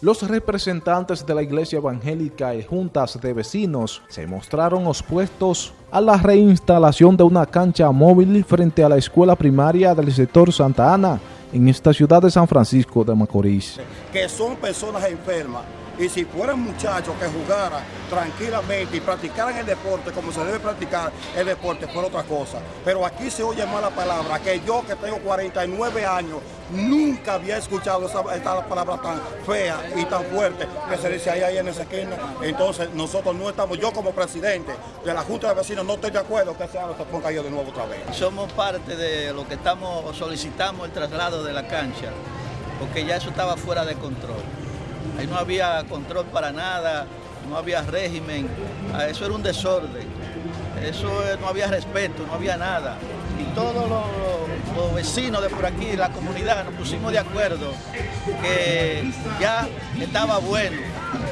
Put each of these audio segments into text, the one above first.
Los representantes de la Iglesia Evangélica y juntas de vecinos se mostraron opuestos a la reinstalación de una cancha móvil frente a la escuela primaria del sector Santa Ana en esta ciudad de San Francisco de Macorís. Que son personas enfermas y si fueran muchachos que jugaran tranquilamente y practicaran el deporte como se debe practicar el deporte, fuera otra cosa. Pero aquí se oye mala palabra, que yo que tengo 49 años, nunca había escuchado esta palabra tan fea y tan fuerte que se dice ahí, ahí en esa esquina. Entonces nosotros no estamos, yo como presidente de la Junta de Vecinos no estoy de acuerdo que se ponga yo de nuevo otra vez. Somos parte de lo que estamos, solicitamos el traslado de la cancha, porque ya eso estaba fuera de control. Ahí no había control para nada, no había régimen, ah, eso era un desorden, eso no había respeto, no había nada. Y todos los, vecinos de por aquí, la comunidad, nos pusimos de acuerdo que ya estaba bueno.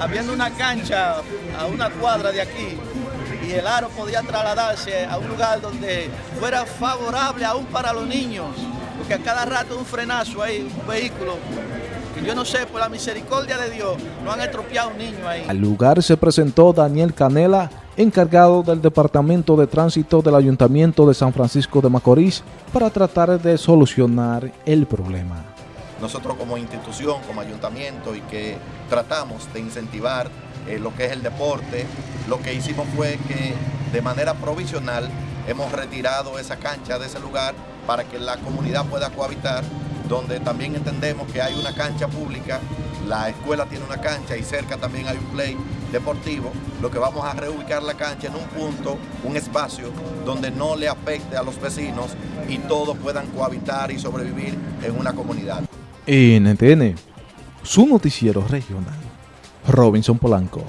Habiendo una cancha a una cuadra de aquí, y el aro podía trasladarse a un lugar donde fuera favorable aún para los niños, porque a cada rato un frenazo ahí, un vehículo yo no sé, por la misericordia de Dios, no han estropeado un niño ahí. Al lugar se presentó Daniel Canela, encargado del Departamento de Tránsito del Ayuntamiento de San Francisco de Macorís, para tratar de solucionar el problema. Nosotros como institución, como ayuntamiento y que tratamos de incentivar eh, lo que es el deporte, lo que hicimos fue que de manera provisional hemos retirado esa cancha de ese lugar para que la comunidad pueda cohabitar donde también entendemos que hay una cancha pública, la escuela tiene una cancha y cerca también hay un play deportivo, lo que vamos a reubicar la cancha en un punto, un espacio donde no le afecte a los vecinos y todos puedan cohabitar y sobrevivir en una comunidad. NTN, su noticiero regional, Robinson Polanco.